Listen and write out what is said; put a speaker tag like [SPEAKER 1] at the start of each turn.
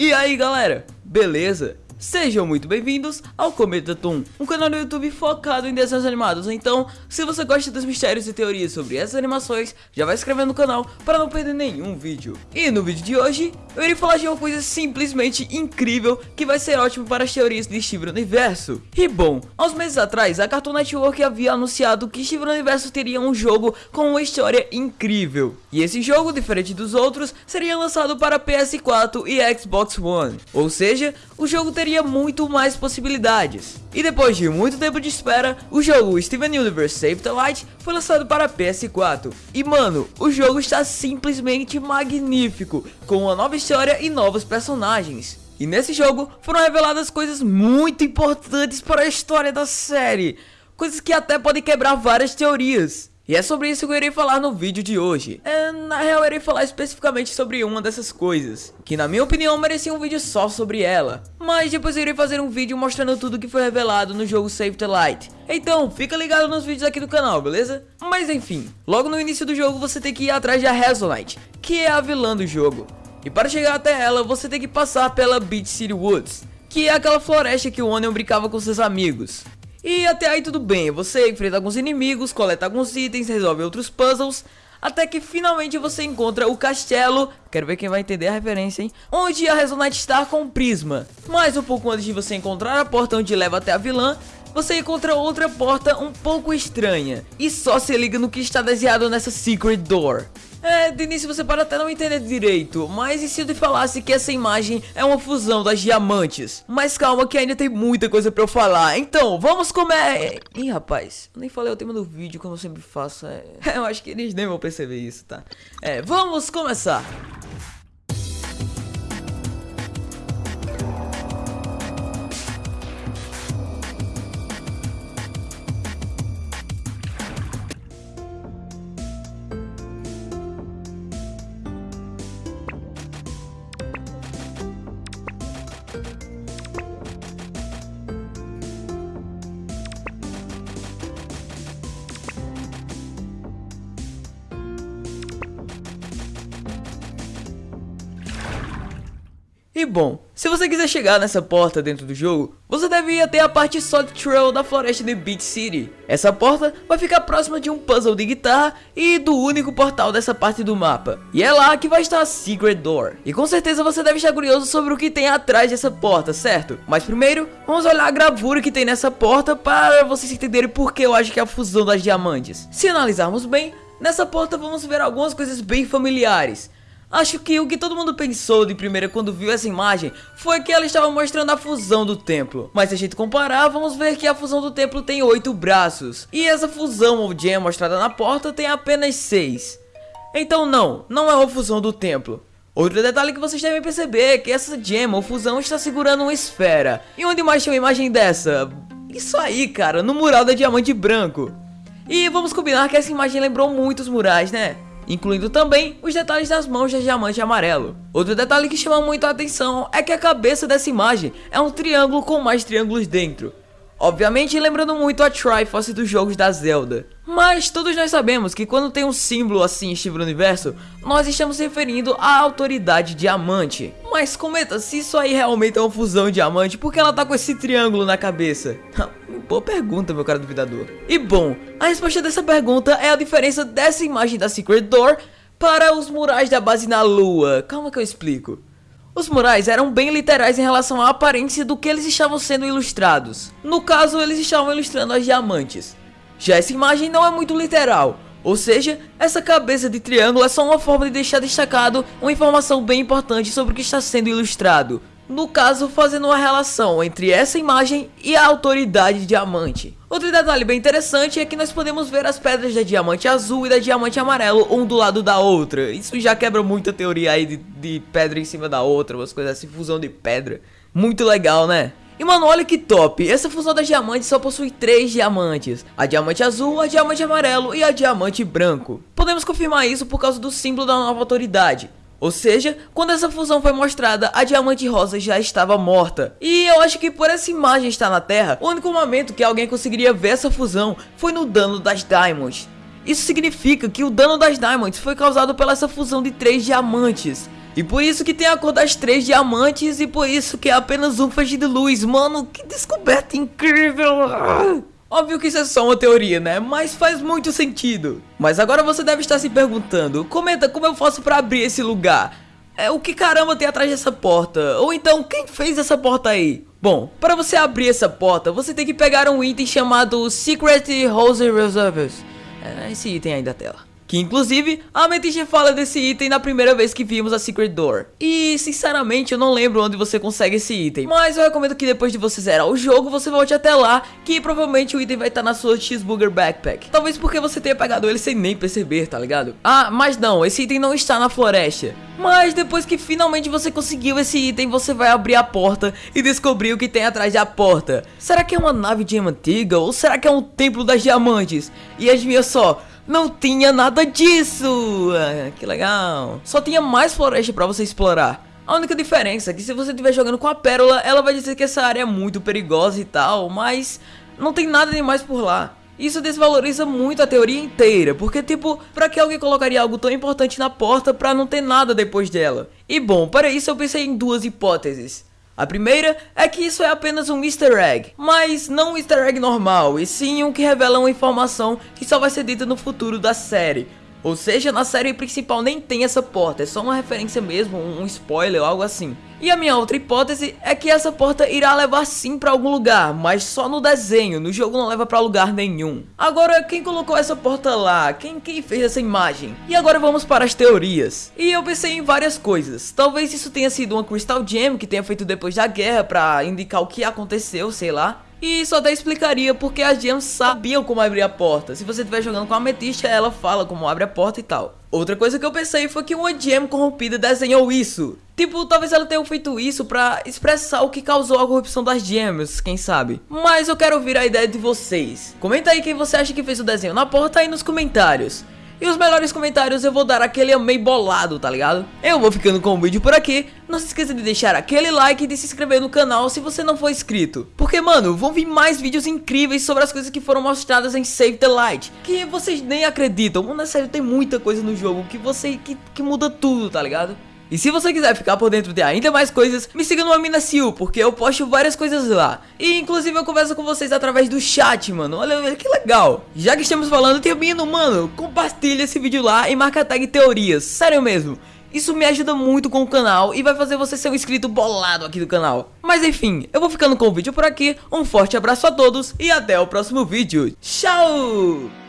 [SPEAKER 1] E aí galera, beleza? Sejam muito bem-vindos ao Cometa Toon, um canal no YouTube focado em desenhos animados. Então, se você gosta dos mistérios e teorias sobre essas animações, já vai se inscrevendo no canal para não perder nenhum vídeo. E no vídeo de hoje, eu irei falar de uma coisa simplesmente incrível que vai ser ótimo para as teorias de Steven Universo. E bom, uns meses atrás, a Cartoon Network havia anunciado que Steven Universo teria um jogo com uma história incrível. E esse jogo, diferente dos outros, seria lançado para PS4 e Xbox One. Ou seja, o jogo teria teria muito mais possibilidades. E depois de muito tempo de espera, o jogo Steven Universe Save the Light foi lançado para PS4. E mano, o jogo está simplesmente magnífico, com uma nova história e novos personagens. E nesse jogo foram reveladas coisas muito importantes para a história da série, coisas que até podem quebrar várias teorias. E é sobre isso que eu irei falar no vídeo de hoje. É, na real, eu irei falar especificamente sobre uma dessas coisas, que na minha opinião merecia um vídeo só sobre ela. Mas depois eu irei fazer um vídeo mostrando tudo que foi revelado no jogo Save the Light. Então, fica ligado nos vídeos aqui do canal, beleza? Mas enfim, logo no início do jogo você tem que ir atrás da Hazelite, que é a vilã do jogo. E para chegar até ela, você tem que passar pela Beach City Woods, que é aquela floresta que o Onion brincava com seus amigos. E até aí tudo bem, você enfrenta alguns inimigos, coleta alguns itens, resolve outros puzzles, até que finalmente você encontra o castelo, quero ver quem vai entender a referência, hein? Onde a Resonite está com o Prisma. Mas um pouco antes de você encontrar a porta onde leva até a vilã, você encontra outra porta um pouco estranha. E só se liga no que está desenhado nessa Secret Door. É, de início você pode até não entender direito, mas e se eu te falasse que essa imagem é uma fusão das diamantes? Mas calma que ainda tem muita coisa pra eu falar, então vamos comer... Ih, rapaz, nem falei o tema do vídeo como eu sempre faço, é... eu acho que eles nem vão perceber isso, tá? É, vamos começar! E bom, se você quiser chegar nessa porta dentro do jogo, você deve ir até a parte Solid Trail da floresta de Beach City. Essa porta vai ficar próxima de um puzzle de guitarra e do único portal dessa parte do mapa. E é lá que vai estar a Secret Door. E com certeza você deve estar curioso sobre o que tem atrás dessa porta, certo? Mas primeiro, vamos olhar a gravura que tem nessa porta para vocês entenderem por que eu acho que é a fusão das diamantes. Se analisarmos bem, nessa porta vamos ver algumas coisas bem familiares. Acho que o que todo mundo pensou de primeira quando viu essa imagem foi que ela estava mostrando a fusão do templo. Mas se a gente comparar, vamos ver que a fusão do templo tem oito braços. E essa fusão ou gem mostrada na porta tem apenas seis. Então não, não é uma fusão do templo. Outro detalhe que vocês devem perceber é que essa gem ou fusão está segurando uma esfera. E onde mais tem uma imagem dessa? Isso aí, cara, no mural da diamante branco. E vamos combinar que essa imagem lembrou muitos murais, né? Incluindo também os detalhes das mãos de diamante amarelo. Outro detalhe que chama muito a atenção é que a cabeça dessa imagem é um triângulo com mais triângulos dentro. Obviamente lembrando muito a Triforce dos jogos da Zelda. Mas todos nós sabemos que quando tem um símbolo assim estilo universo, nós estamos referindo à autoridade diamante. Mas comenta se isso aí realmente é uma fusão diamante, porque ela tá com esse triângulo na cabeça? Boa pergunta, meu cara duvidador. E bom, a resposta dessa pergunta é a diferença dessa imagem da Secret Door para os murais da base na lua. Calma que eu explico. Os murais eram bem literais em relação à aparência do que eles estavam sendo ilustrados. No caso, eles estavam ilustrando as diamantes. Já essa imagem não é muito literal, ou seja, essa cabeça de triângulo é só uma forma de deixar destacado uma informação bem importante sobre o que está sendo ilustrado no caso fazendo uma relação entre essa imagem e a autoridade diamante. Outro detalhe bem interessante é que nós podemos ver as pedras da diamante azul e da diamante amarelo um do lado da outra. Isso já quebra muita teoria aí de, de pedra em cima da outra, umas coisas assim, fusão de pedra. Muito legal, né? E mano, olha que top, essa fusão das diamantes só possui três diamantes A diamante azul, a diamante amarelo e a diamante branco Podemos confirmar isso por causa do símbolo da nova autoridade ou seja, quando essa fusão foi mostrada, a Diamante Rosa já estava morta. E eu acho que por essa imagem estar na Terra, o único momento que alguém conseguiria ver essa fusão foi no dano das Diamonds. Isso significa que o dano das Diamonds foi causado pela essa fusão de três diamantes. E por isso que tem a cor das três diamantes e por isso que é apenas um feixe de luz. Mano, que descoberta incrível! Óbvio que isso é só uma teoria, né? Mas faz muito sentido. Mas agora você deve estar se perguntando, comenta como eu faço pra abrir esse lugar. É, o que caramba tem atrás dessa porta? Ou então, quem fez essa porta aí? Bom, para você abrir essa porta, você tem que pegar um item chamado Secret Rose Reserves. É esse item aí da tela. Que inclusive, a Amethyst fala desse item na primeira vez que vimos a Secret Door. E sinceramente eu não lembro onde você consegue esse item. Mas eu recomendo que depois de você zerar o jogo, você volte até lá, que provavelmente o item vai estar na sua Cheeseburger Backpack. Talvez porque você tenha pegado ele sem nem perceber, tá ligado? Ah, mas não, esse item não está na floresta. Mas depois que finalmente você conseguiu esse item, você vai abrir a porta e descobrir o que tem atrás da porta. Será que é uma nave de antiga ou será que é um templo das diamantes? E adivinha só, não tinha nada disso. Ah, que legal. Só tinha mais floresta pra você explorar. A única diferença é que se você estiver jogando com a pérola, ela vai dizer que essa área é muito perigosa e tal, mas não tem nada demais por lá. Isso desvaloriza muito a teoria inteira, porque tipo, pra que alguém colocaria algo tão importante na porta pra não ter nada depois dela? E bom, para isso eu pensei em duas hipóteses. A primeira é que isso é apenas um easter egg, mas não um easter egg normal, e sim um que revela uma informação que só vai ser dita no futuro da série, ou seja, na série principal nem tem essa porta, é só uma referência mesmo, um spoiler ou algo assim. E a minha outra hipótese é que essa porta irá levar sim pra algum lugar, mas só no desenho, no jogo não leva pra lugar nenhum. Agora, quem colocou essa porta lá? Quem, quem fez essa imagem? E agora vamos para as teorias. E eu pensei em várias coisas. Talvez isso tenha sido uma Crystal Gem que tenha feito depois da guerra pra indicar o que aconteceu, sei lá. E isso até explicaria porque as gems sabiam como abrir a porta. Se você estiver jogando com a ametista, ela fala como abre a porta e tal. Outra coisa que eu pensei foi que uma gem corrompida desenhou isso. Tipo, talvez ela tenha feito isso pra expressar o que causou a corrupção das gems, quem sabe. Mas eu quero ouvir a ideia de vocês. Comenta aí quem você acha que fez o desenho na porta aí nos comentários. E os melhores comentários eu vou dar aquele amei bolado, tá ligado? Eu vou ficando com o vídeo por aqui. Não se esqueça de deixar aquele like e de se inscrever no canal se você não for inscrito. Porque, mano, vão vir mais vídeos incríveis sobre as coisas que foram mostradas em Save the Light. Que vocês nem acreditam. Mano, é sério, tem muita coisa no jogo que você... que, que muda tudo, tá ligado? E se você quiser ficar por dentro de ainda mais coisas, me siga no Aminacil, porque eu posto várias coisas lá. E inclusive eu converso com vocês através do chat, mano. Olha que legal. Já que estamos falando, termino, mano, compartilha esse vídeo lá e marca a tag teorias. Sério mesmo. Isso me ajuda muito com o canal e vai fazer você ser um inscrito bolado aqui do canal. Mas enfim, eu vou ficando com o vídeo por aqui. Um forte abraço a todos e até o próximo vídeo. Tchau!